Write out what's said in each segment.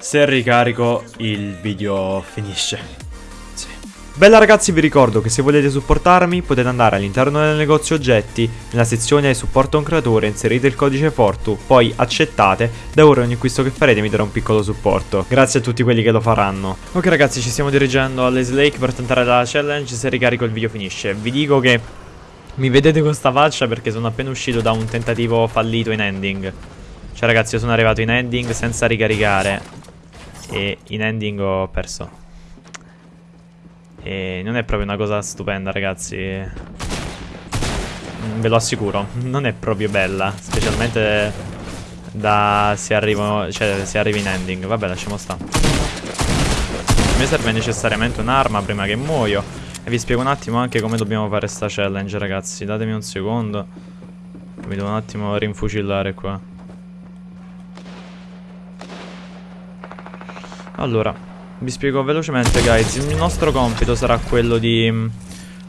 Se ricarico il video finisce. Bella ragazzi vi ricordo che se volete supportarmi potete andare all'interno del negozio oggetti, nella sezione supporto un creatore, inserite il codice Fortu, poi accettate, da ora ogni acquisto che farete mi darà un piccolo supporto. Grazie a tutti quelli che lo faranno. Ok ragazzi ci stiamo dirigendo alle Lake per tentare la challenge, se ricarico il video finisce. Vi dico che mi vedete con sta faccia perché sono appena uscito da un tentativo fallito in ending. Cioè ragazzi io sono arrivato in ending senza ricaricare e in ending ho perso. E non è proprio una cosa stupenda, ragazzi. Ve lo assicuro, non è proprio bella, specialmente da se arrivo, cioè se arrivi in ending. Vabbè, lasciamo stare. Mi serve necessariamente un'arma prima che muoio. E vi spiego un attimo anche come dobbiamo fare sta challenge, ragazzi. Datemi un secondo. Mi devo un attimo rinfucillare qua. Allora, vi spiego velocemente guys, il nostro compito sarà quello di mm,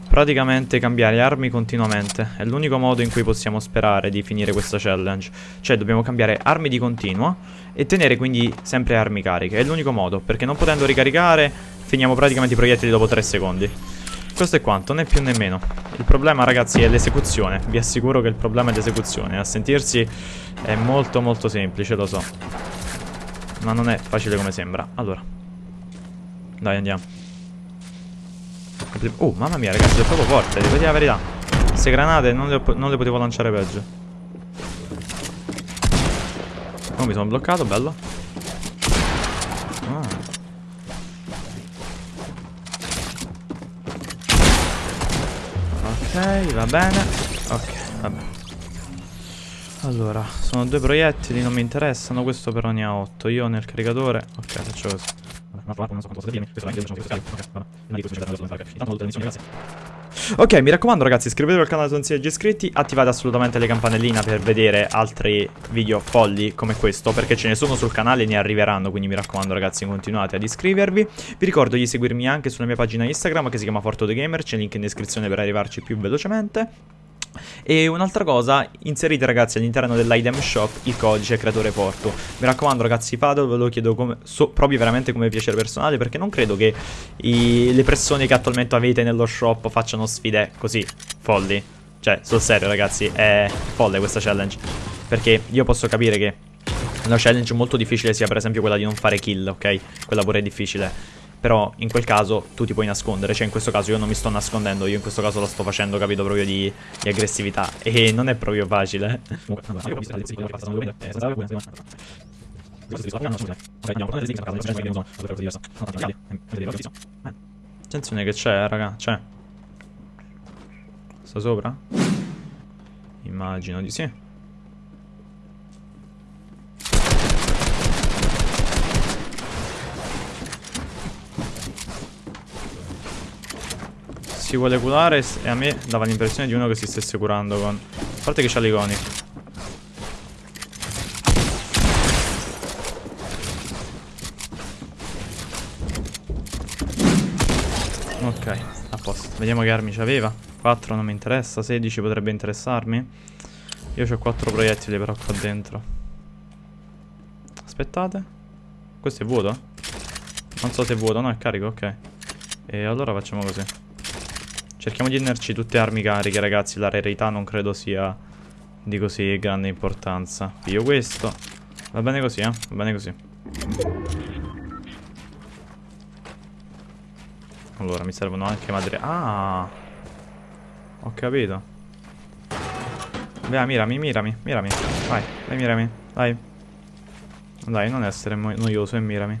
praticamente cambiare armi continuamente. È l'unico modo in cui possiamo sperare di finire questa challenge. Cioè dobbiamo cambiare armi di continuo e tenere quindi sempre armi cariche. È l'unico modo, perché non potendo ricaricare finiamo praticamente i proiettili dopo 3 secondi. Questo è quanto, né più né meno. Il problema ragazzi è l'esecuzione. Vi assicuro che il problema è l'esecuzione. A sentirsi è molto molto semplice, lo so. Ma non è facile come sembra. Allora. Dai, andiamo. Oh, mamma mia, ragazzi, è proprio forte. Devo dire la verità. Queste granate non le, non le potevo lanciare peggio. Oh, mi sono bloccato, bello. Ah. Ok, va bene. Ok, va bene. Allora, sono due proiettili, non mi interessano, questo però ne ha 8. Io nel caricatore... Ok, faccio così. Ok, mi raccomando ragazzi, iscrivetevi al canale se non siete già iscritti, attivate assolutamente le campanelline per vedere altri video folli come questo, perché ce ne sono sul canale e ne arriveranno, quindi mi raccomando ragazzi continuate ad iscrivervi. Vi ricordo di seguirmi anche sulla mia pagina Instagram che si chiama Forto The Gamer, c'è il link in descrizione per arrivarci più velocemente. E un'altra cosa, inserite ragazzi all'interno dell'item shop il codice creatore porto. Mi raccomando ragazzi fatelo, ve lo chiedo come, so, proprio veramente come piacere personale perché non credo che i, le persone che attualmente avete nello shop facciano sfide così folli. Cioè, sul serio ragazzi, è folle questa challenge. Perché io posso capire che una challenge molto difficile sia per esempio quella di non fare kill, ok? Quella pure è difficile. Però in quel caso tu ti puoi nascondere Cioè in questo caso io non mi sto nascondendo Io in questo caso lo sto facendo capito proprio di, di aggressività E non è proprio facile Attenzione che c'è raga C'è Sta sopra? Immagino di sì si vuole curare e a me dava l'impressione di uno che si stesse curando con... A parte che c'ha l'iconi. Ok, a posto. Vediamo che armi c'aveva. 4 non mi interessa, 16 potrebbe interessarmi. Io ho 4 proiettili però qua dentro. Aspettate. Questo è vuoto? Non so se è vuoto, no è carico, ok. E allora facciamo così. Cerchiamo di tenerci tutte armi cariche, ragazzi. La rarità non credo sia di così grande importanza. Io questo. Va bene così, eh? Va bene così. Allora, mi servono anche madre... Ah! Ho capito. Beh, mirami, mirami, mirami. Vai, vai, mirami. Dai. Dai, non essere noioso e mirami.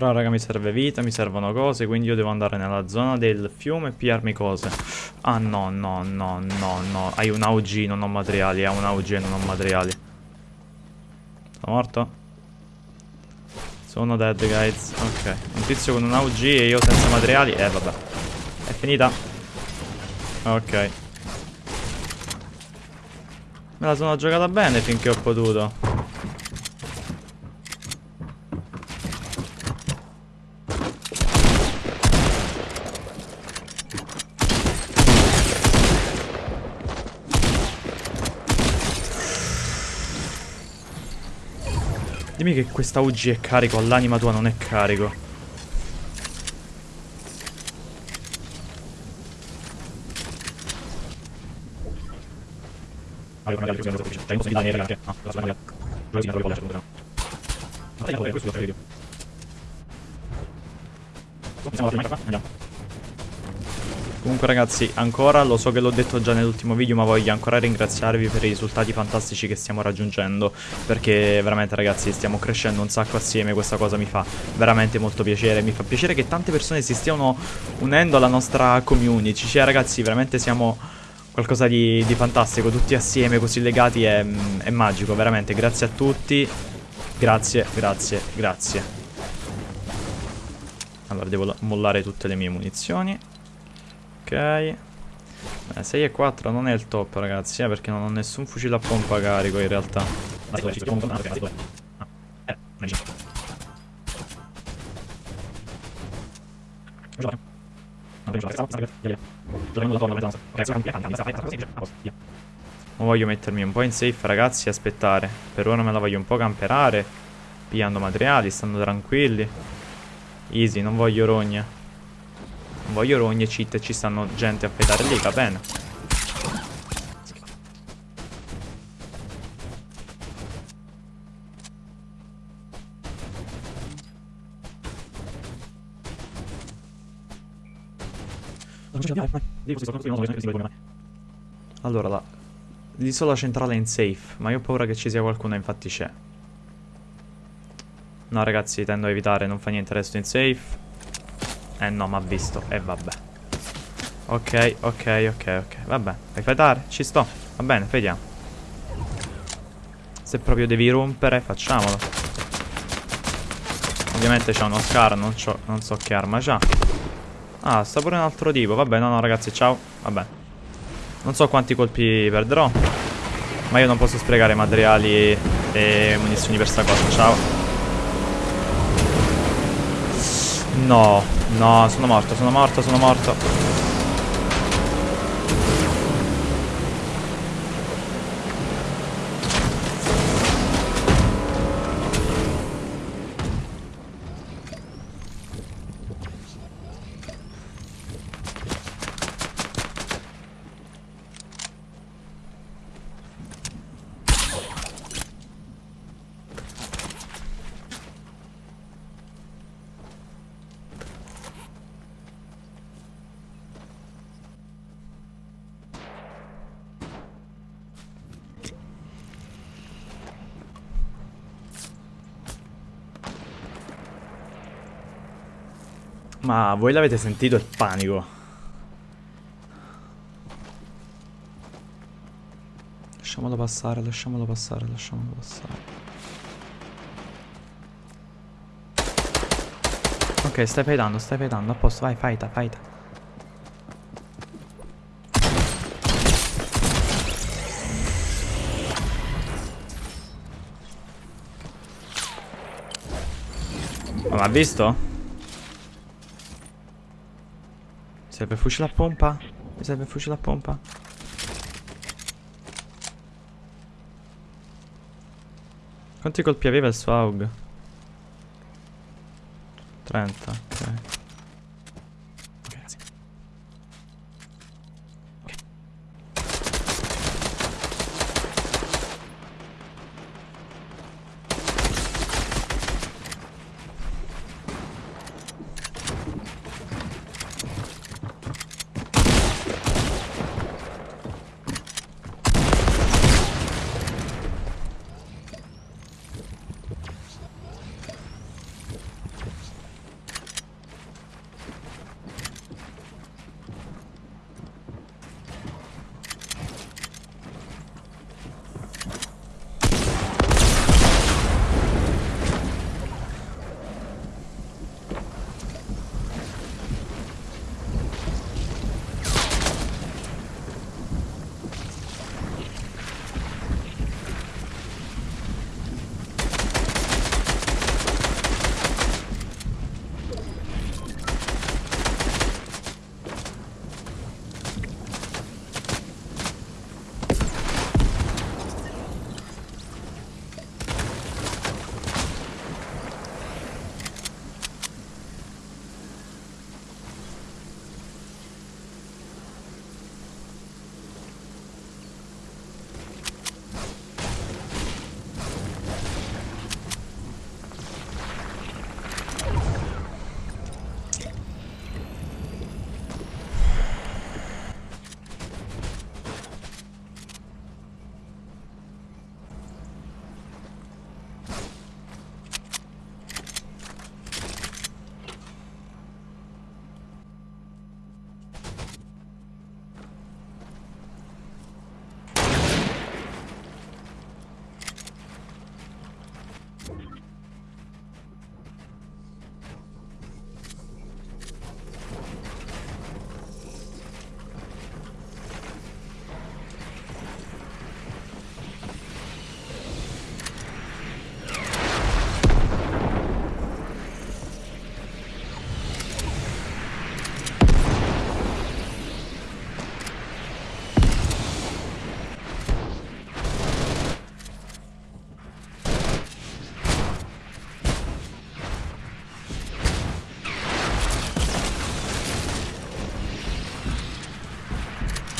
Però raga mi serve vita, mi servono cose, quindi io devo andare nella zona del fiume e pigliarmi cose. Ah no, no, no, no, no. Hai un AUG, non ho materiali, ha un AUG e non ho materiali. Sono morto? Sono dead guys. Ok. Un tizio con un AUG e io senza materiali. Eh vabbè. È finita. Ok. Me la sono giocata bene finché ho potuto. Dimmi che questa UG è carico, all'anima tua non è carico. Andiamo. Comunque ragazzi, ancora, lo so che l'ho detto già nell'ultimo video, ma voglio ancora ringraziarvi per i risultati fantastici che stiamo raggiungendo, perché veramente ragazzi stiamo crescendo un sacco assieme, questa cosa mi fa veramente molto piacere, mi fa piacere che tante persone si stiano unendo alla nostra community, cioè ragazzi veramente siamo qualcosa di, di fantastico, tutti assieme, così legati, è, è magico, veramente, grazie a tutti, grazie, grazie, grazie. Allora, devo mollare tutte le mie munizioni. Ok. Eh, 6 e 4 non è il top ragazzi, eh, perché non ho nessun fucile a pompa carico in realtà. Non voglio mettermi un po' in safe ragazzi e aspettare. Per ora me la voglio un po' camperare. Pigliando materiali, stando tranquilli. Easy, non voglio rogne. Non voglio rogne cheat ci stanno gente a fedare lì, va bene. Allora, l'isola centrale è in safe, ma io ho paura che ci sia qualcuno, infatti c'è. No ragazzi, tendo a evitare, non fa niente, resto in safe. Eh no, ma ha visto. E eh, vabbè. Ok, ok, ok, ok. Vabbè, fai fightare? Ci sto. Va bene, vediamo. Se proprio devi rompere, facciamolo. Ovviamente c'ha uno scar, non, non so che arma c'ha. Ah, sta pure un altro tipo. Vabbè, no, no, ragazzi, ciao. Vabbè. Non so quanti colpi perderò. Ma io non posso sprecare materiali e munizioni per sta cosa. Ciao. No, no, sono morto, sono morto, sono morto. Ma voi l'avete sentito il panico? Lasciamolo passare, lasciamolo passare, lasciamolo passare. Ok, stai fightando, stai fightando, a posto, vai, fighta, fighta. Ma ha visto? Serve fucile a pompa? Mi serve fucile a pompa? Quanti colpi aveva il suo AUG? 30,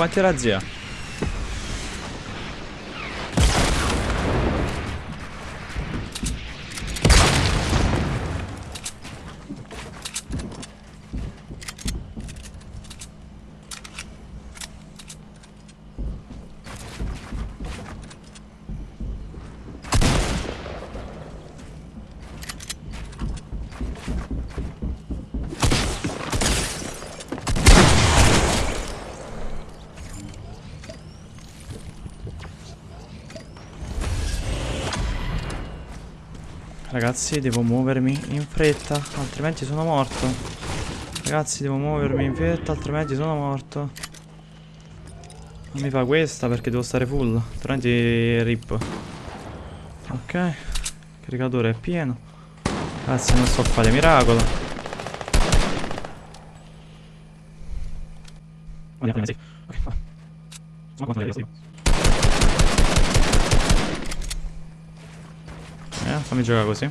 ok. Ragazzi, devo muovermi in fretta, altrimenti sono morto. Ragazzi, devo muovermi in fretta, altrimenti sono morto. Non mi fa questa perché devo stare full, altrimenti rip. Ok, caricatore è pieno. Ragazzi, non so fare miracolo. Ok. Sono quanto ne Eh, fammi giocare così.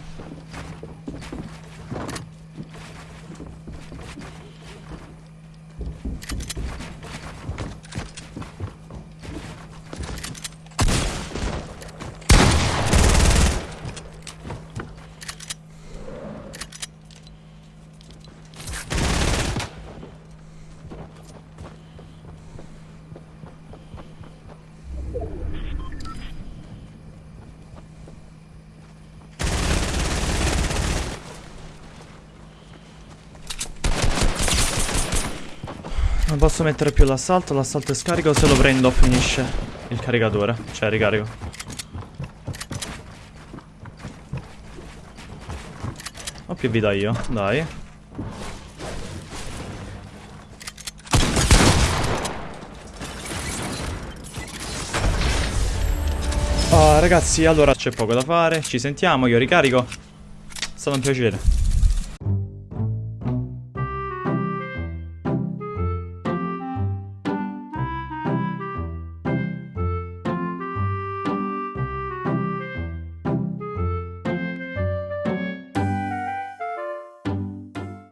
Non posso mettere più l'assalto, l'assalto è scarico, se lo prendo finisce il caricatore, cioè ricarico. Ho più vita io, dai. Oh, ragazzi, allora c'è poco da fare, ci sentiamo, io ricarico. È stato un piacere.